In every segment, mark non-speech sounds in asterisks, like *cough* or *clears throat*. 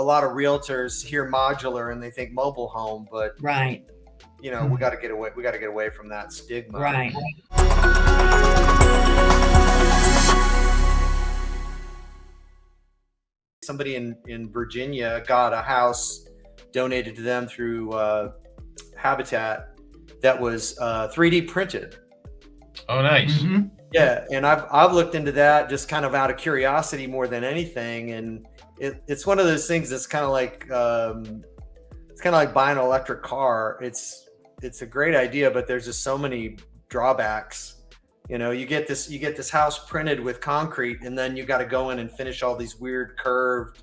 a lot of realtors hear modular and they think mobile home, but Right, you know, we got to get away. We got to get away from that stigma. right. Somebody in in Virginia got a house donated to them through uh, Habitat that was uh, 3D printed. Oh, nice. Mhm. Yeah, and I've I've looked into that just kind of out of curiosity more than anything, and it, it's one of those things that's kind of like um, it's kind of like buying an electric car. It's it's a great idea, but there's just so many drawbacks. You know, you get this you get this house printed with concrete, and then you got to go in and finish all these weird curved,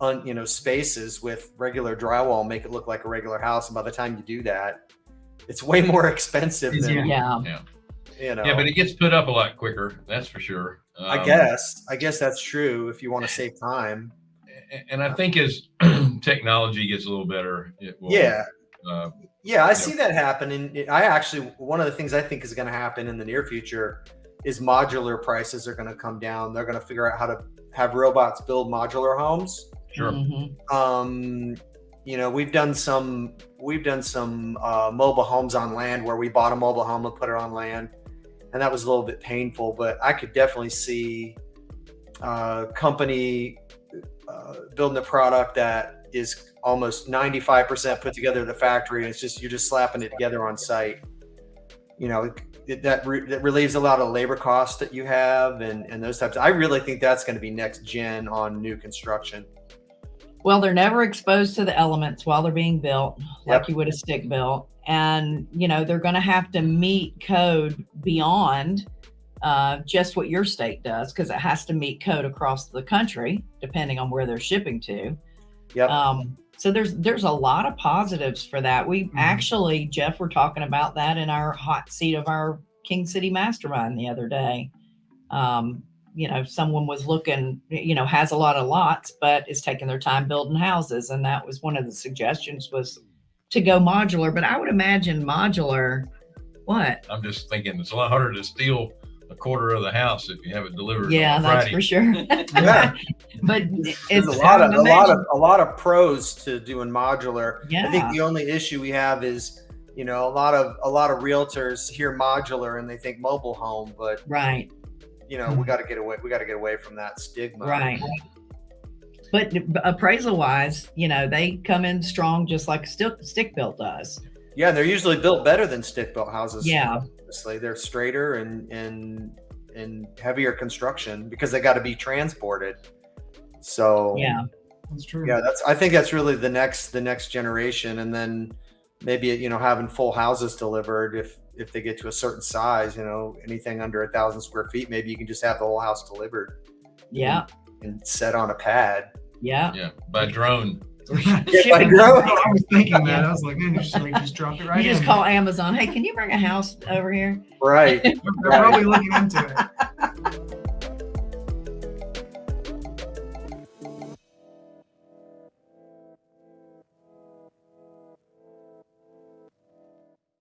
un, you know, spaces with regular drywall, make it look like a regular house. And by the time you do that, it's way *laughs* more expensive than Yeah, you know. Yeah, but it gets put up a lot quicker. That's for sure. I Um, guess. I guess that's true if you want to save time. And I think as *clears throat* technology gets a little better, it will. Yeah. Uh, Yeah, I see that happen. And I actually, one of the things I think is going to happen in the near future is modular prices are going to come down. They're going to figure out how to have robots build modular homes. sure. Mhm. Um, you know, we've done some, we've done some uh, mobile homes on land where we bought a mobile home and put it on land. And that was a little bit painful, but I could definitely see uh, company uh, building a product that is almost 95% put together at the factory. And it's just, you're just slapping it together on site. You know, it, that, re- that relieves a lot of labor costs that you have and, and those types. I really think that's going to be next gen on new construction. Well, they're never exposed to the elements while they're being built, like Yep. you would a stick built. And, you know, they're going to have to meet code beyond uh, just what your state does because it has to meet code across the country, depending on where they're shipping to. Yep. Um, so there's there's a lot of positives for that. We actually, Jeff, we're talking about that in our hot seat of our King City Mastermind the other day. Um, you know, someone was looking, you know, has a lot of lots, but is taking their time building houses, and that was one of the suggestions was to go modular. But I would imagine modular. What? I'm just thinking it's a lot harder to steal a quarter of the house if you have it delivered. Yeah, on that's for sure. *laughs* Yeah. *laughs* but There's it's a lot of a lot of a lot of pros to doing modular. Yeah. I think the only issue we have is, you know, a lot of a lot of realtors hear modular and they think mobile home, but right. You know, we mm-hmm. got to get away. We got to get away from that stigma. Right. But appraisal wise, you know, they come in strong just like stick stick built does. Yeah, they're usually built better than stick built houses. Yeah. Honestly, they're straighter and and and heavier construction because they got to be transported. So Yeah. That's true. yeah that's i think that's really the next the next generation and then maybe you know having full houses delivered if if they get to a certain size you know anything under a thousand square feet maybe you can just have the whole house delivered Yeah. and set on a pad Yeah. Yeah, by drone. *laughs* *laughs* by drone. *laughs* I was thinking that. I was like, man, just like just drop it right You just in. call Amazon. Hey, can you bring a house over here? right They're probably looking into it.